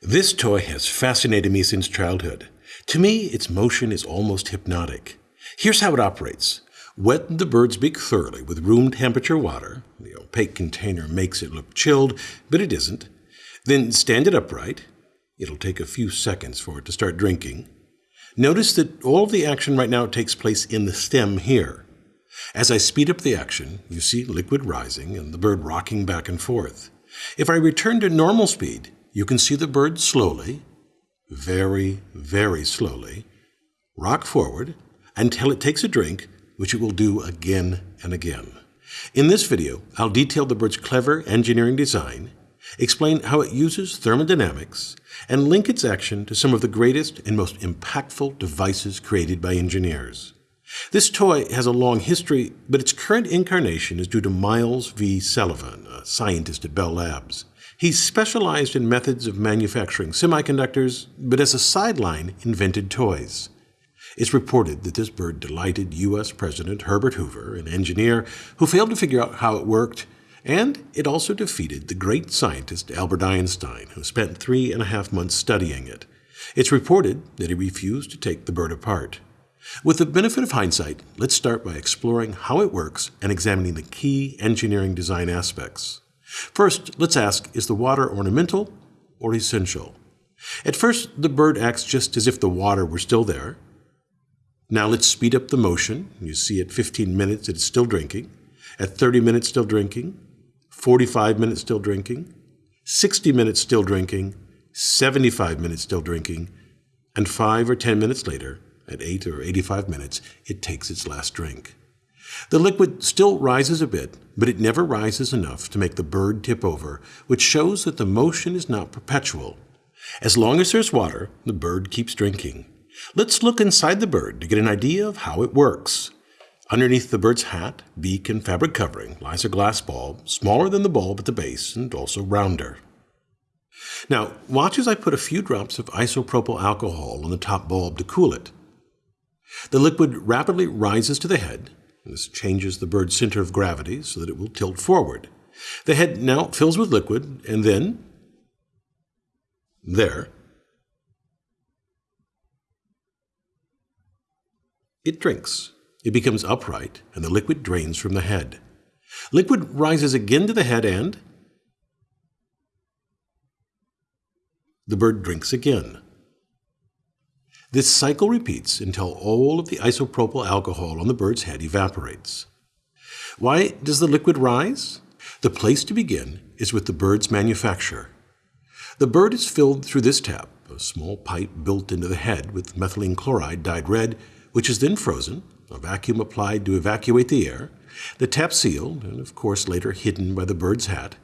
This toy has fascinated me since childhood. To me, its motion is almost hypnotic. Here's how it operates. Wet the bird's beak thoroughly with room temperature water. The opaque container makes it look chilled, but it isn't. Then stand it upright. It'll take a few seconds for it to start drinking. Notice that all the action right now takes place in the stem here. As I speed up the action, you see liquid rising and the bird rocking back and forth. If I return to normal speed, you can see the bird slowly, very, very slowly, rock forward until it takes a drink, which it will do again and again. In this video, I'll detail the bird's clever engineering design, explain how it uses thermodynamics, and link its action to some of the greatest and most impactful devices created by engineers. This toy has a long history, but its current incarnation is due to Miles V. Sullivan, a scientist at Bell Labs. He specialized in methods of manufacturing semiconductors, but as a sideline invented toys. It's reported that this bird delighted U.S. President Herbert Hoover, an engineer who failed to figure out how it worked, and it also defeated the great scientist Albert Einstein, who spent three and a half months studying it. It's reported that he refused to take the bird apart. With the benefit of hindsight, let's start by exploring how it works and examining the key engineering design aspects. First, let's ask, is the water ornamental or essential? At first, the bird acts just as if the water were still there. Now let's speed up the motion. You see at 15 minutes it's still drinking, at 30 minutes still drinking, 45 minutes still drinking, 60 minutes still drinking, 75 minutes still drinking, and 5 or 10 minutes later, at 8 or 85 minutes, it takes its last drink. The liquid still rises a bit, but it never rises enough to make the bird tip over, which shows that the motion is not perpetual. As long as there's water, the bird keeps drinking. Let's look inside the bird to get an idea of how it works. Underneath the bird's hat, beak, and fabric covering lies a glass bulb, smaller than the bulb at the base and also rounder. Now, watch as I put a few drops of isopropyl alcohol on the top bulb to cool it. The liquid rapidly rises to the head. This changes the bird's center of gravity so that it will tilt forward. The head now fills with liquid, and then, there, it drinks. It becomes upright, and the liquid drains from the head. Liquid rises again to the head, and the bird drinks again. This cycle repeats until all of the isopropyl alcohol on the bird's head evaporates. Why does the liquid rise? The place to begin is with the bird's manufacture. The bird is filled through this tap, a small pipe built into the head with methylene chloride dyed red, which is then frozen, a vacuum applied to evacuate the air, the tap sealed, and of course later hidden by the bird's hat.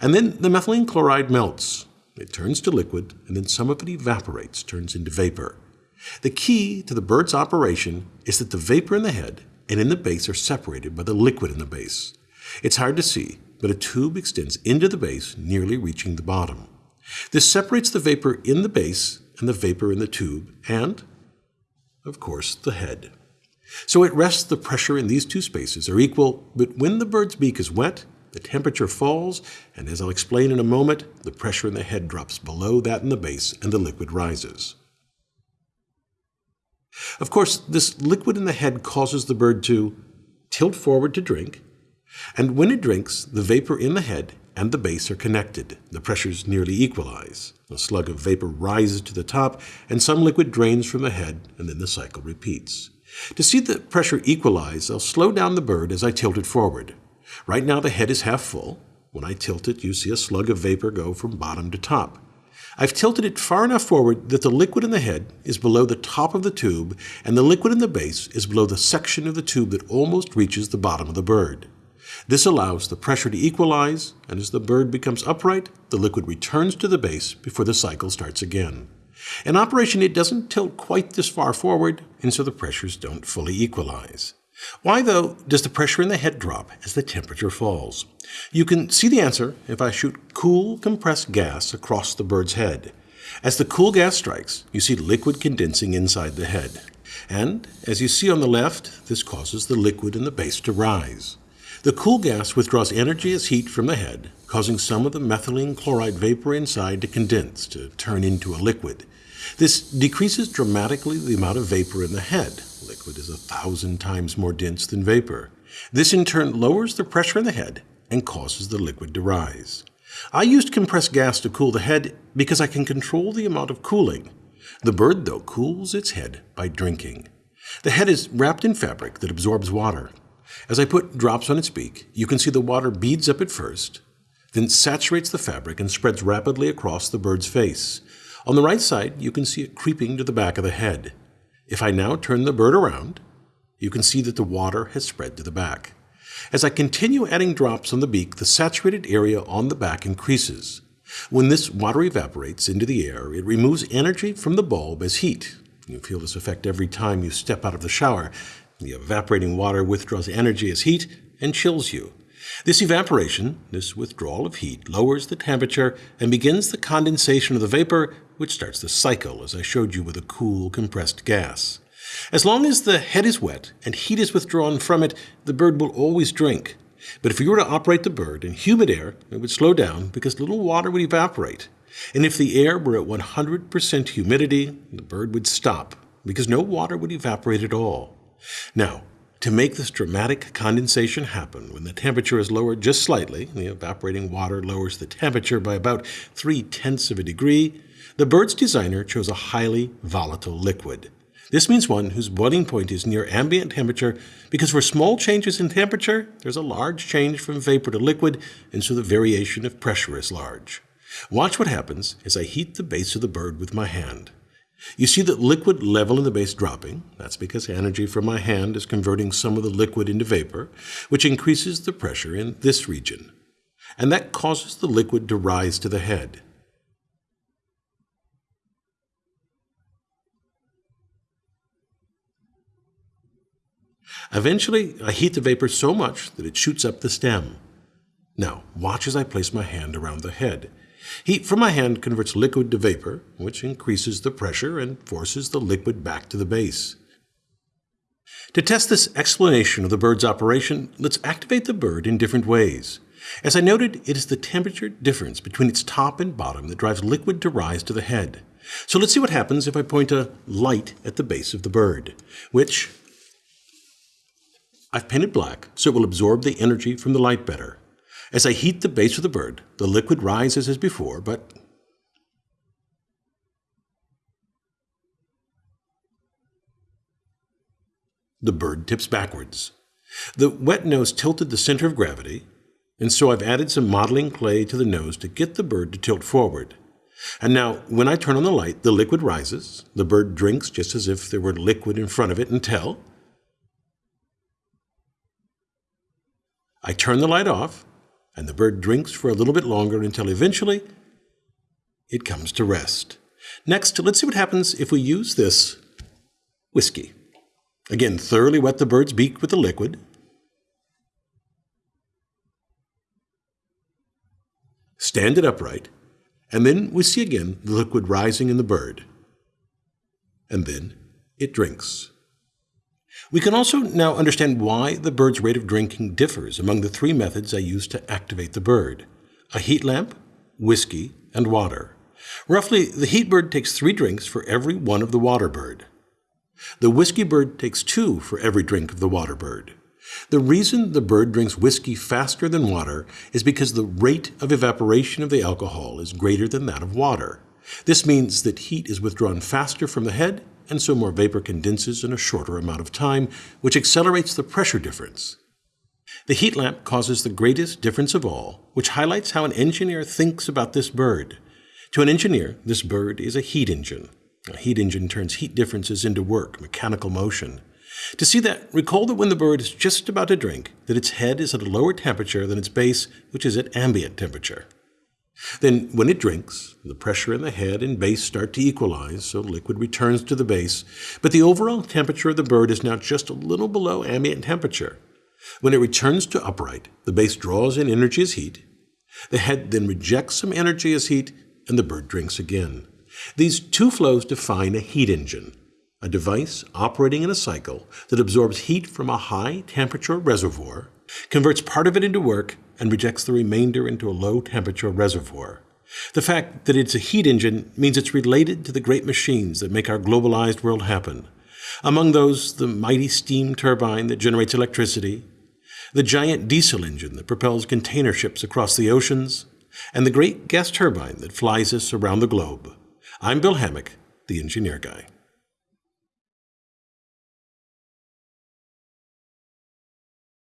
And then the methylene chloride melts. It turns to liquid, and then some of it evaporates, turns into vapor. The key to the bird's operation is that the vapor in the head and in the base are separated by the liquid in the base. It's hard to see, but a tube extends into the base, nearly reaching the bottom. This separates the vapor in the base and the vapor in the tube, and, of course, the head. So at rest, the pressure in these two spaces are equal, but when the bird's beak is wet, the temperature falls, and as I'll explain in a moment, the pressure in the head drops below that in the base and the liquid rises. Of course, this liquid in the head causes the bird to tilt forward to drink, and when it drinks, the vapor in the head and the base are connected. The pressures nearly equalize. A slug of vapor rises to the top, and some liquid drains from the head, and then the cycle repeats. To see the pressure equalize, I'll slow down the bird as I tilt it forward. Right now the head is half full. When I tilt it, you see a slug of vapor go from bottom to top. I've tilted it far enough forward that the liquid in the head is below the top of the tube and the liquid in the base is below the section of the tube that almost reaches the bottom of the bird. This allows the pressure to equalize, and as the bird becomes upright, the liquid returns to the base before the cycle starts again. In operation, it doesn't tilt quite this far forward, and so the pressures don't fully equalize. Why, though, does the pressure in the head drop as the temperature falls? You can see the answer if I shoot cool compressed gas across the bird's head. As the cool gas strikes, you see liquid condensing inside the head. And, as you see on the left, this causes the liquid in the base to rise. The cool gas withdraws energy as heat from the head, causing some of the methylene chloride vapor inside to condense to turn into a liquid. This decreases dramatically the amount of vapor in the head. Liquid is a thousand times more dense than vapor. This in turn lowers the pressure in the head and causes the liquid to rise. I used compressed gas to cool the head because I can control the amount of cooling. The bird, though, cools its head by drinking. The head is wrapped in fabric that absorbs water. As I put drops on its beak, you can see the water beads up at first, then saturates the fabric and spreads rapidly across the bird's face. On the right side, you can see it creeping to the back of the head. If I now turn the bird around, you can see that the water has spread to the back. As I continue adding drops on the beak, the saturated area on the back increases. When this water evaporates into the air, it removes energy from the bulb as heat. You feel this effect every time you step out of the shower. The evaporating water withdraws energy as heat and chills you. This evaporation, this withdrawal of heat, lowers the temperature and begins the condensation of the vapor, which starts the cycle, as I showed you with a cool, compressed gas. As long as the head is wet and heat is withdrawn from it, the bird will always drink. But if you were to operate the bird in humid air, it would slow down because little water would evaporate. And if the air were at 100% humidity, the bird would stop because no water would evaporate at all. Now, to make this dramatic condensation happen, when the temperature is lowered just slightly, the evaporating water lowers the temperature by about three tenths of a degree, the bird's designer chose a highly volatile liquid. This means one whose boiling point is near ambient temperature because for small changes in temperature, there's a large change from vapor to liquid, and so the variation of pressure is large. Watch what happens as I heat the base of the bird with my hand. You see the liquid level in the base dropping. That's because energy from my hand is converting some of the liquid into vapor, which increases the pressure in this region. And that causes the liquid to rise to the head. Eventually, I heat the vapor so much that it shoots up the stem. Now, watch as I place my hand around the head. Heat from my hand converts liquid to vapor, which increases the pressure and forces the liquid back to the base. To test this explanation of the bird's operation, let's activate the bird in different ways. As I noted, it is the temperature difference between its top and bottom that drives liquid to rise to the head. So let's see what happens if I point a light at the base of the bird, which I've painted black so it will absorb the energy from the light better. As I heat the base of the bird, the liquid rises as before, but the bird tips backwards. The wet nose tilted the center of gravity, and so I've added some modeling clay to the nose to get the bird to tilt forward. And now, when I turn on the light, the liquid rises. The bird drinks just as if there were liquid in front of it until I turn the light off, and the bird drinks for a little bit longer until eventually it comes to rest. Next, let's see what happens if we use this whiskey. Again, thoroughly wet the bird's beak with the liquid. Stand it upright, and then we see again the liquid rising in the bird. And then it drinks. We can also now understand why the bird's rate of drinking differs among the three methods I use to activate the bird a heat lamp, whiskey, and water. Roughly, the heat bird takes three drinks for every one of the water bird. The whiskey bird takes two for every drink of the water bird. The reason the bird drinks whiskey faster than water is because the rate of evaporation of the alcohol is greater than that of water. This means that heat is withdrawn faster from the head and so more vapor condenses in a shorter amount of time, which accelerates the pressure difference. The heat lamp causes the greatest difference of all, which highlights how an engineer thinks about this bird. To an engineer, this bird is a heat engine. A heat engine turns heat differences into work, mechanical motion. To see that, recall that when the bird is just about to drink, that its head is at a lower temperature than its base, which is at ambient temperature. Then, when it drinks, the pressure in the head and base start to equalize, so liquid returns to the base, but the overall temperature of the bird is now just a little below ambient temperature. When it returns to upright, the base draws in energy as heat, the head then rejects some energy as heat, and the bird drinks again. These two flows define a heat engine, a device operating in a cycle that absorbs heat from a high temperature reservoir converts part of it into work, and rejects the remainder into a low temperature reservoir. The fact that it's a heat engine means it's related to the great machines that make our globalized world happen. Among those, the mighty steam turbine that generates electricity, the giant diesel engine that propels container ships across the oceans, and the great gas turbine that flies us around the globe. I'm Bill Hammack, the Engineer Guy.